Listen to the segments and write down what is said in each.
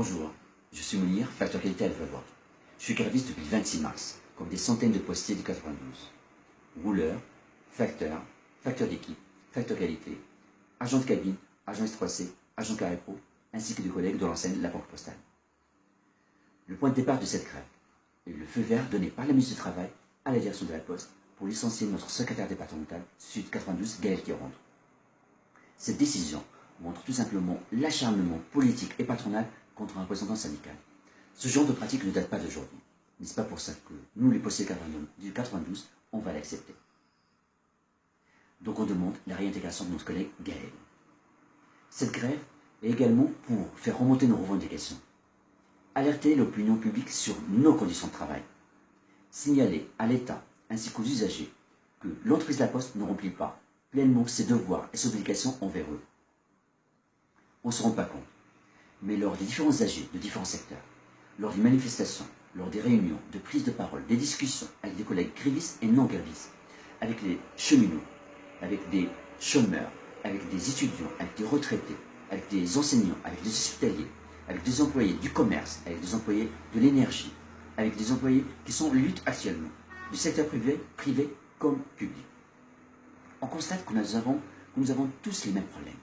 Bonjour, je suis Mounir, facteur qualité à Levallois. Je suis graviste depuis le 26 mars, comme des centaines de postiers du 92. Rouleur, facteur, facteur d'équipe, facteur qualité, agent de cabine, agent S3C, agent carré pro, ainsi que des collègues de l'enseigne La Banque Postale. Le point de départ de cette grève est le feu vert donné par la ministre du Travail à la direction de la Poste pour licencier notre secrétaire départemental Sud 92, Gaël Quironde. Cette décision montre tout simplement l'acharnement politique et patronal contre un représentant syndical. Ce genre de pratique ne date pas d'aujourd'hui. N'est-ce pas pour ça que nous, les postiers du 92, on va l'accepter? Donc on demande la réintégration de notre collègue Gaël. Cette grève est également pour faire remonter nos revendications, alerter l'opinion publique sur nos conditions de travail, signaler à l'État ainsi qu'aux usagers que l'entreprise de la Poste ne remplit pas pleinement ses devoirs et ses obligations envers eux. On ne se rend pas compte, mais lors des différents âgés de différents secteurs, lors des manifestations, lors des réunions, de prises de parole, des discussions avec des collègues grévistes et non grévistes, avec les cheminots, avec des chômeurs, avec des étudiants, avec des retraités, avec des enseignants, avec des hospitaliers, avec des employés du commerce, avec des employés de l'énergie, avec des employés qui sont lutte actuellement, du secteur privé, privé comme public. On constate que nous avons tous les mêmes problèmes.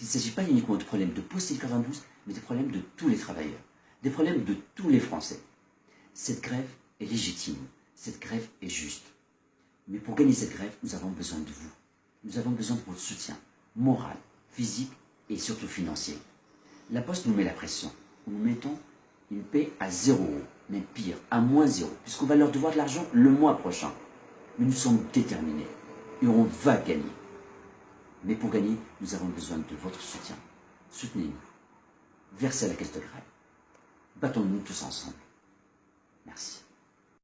Il ne s'agit pas uniquement de problèmes de post 92, mais des problèmes de tous les travailleurs, des problèmes de tous les Français. Cette grève est légitime, cette grève est juste. Mais pour gagner cette grève, nous avons besoin de vous. Nous avons besoin de votre soutien moral, physique et surtout financier. La Poste nous met la pression. Nous mettons une paix à zéro, mais pire, à moins zéro, puisqu'on va leur devoir de l'argent le mois prochain. Mais nous sommes déterminés et on va gagner. Mais pour gagner, nous avons besoin de votre soutien. Soutenez-nous. Versez la caisse de grève. Battons-nous tous ensemble. Merci.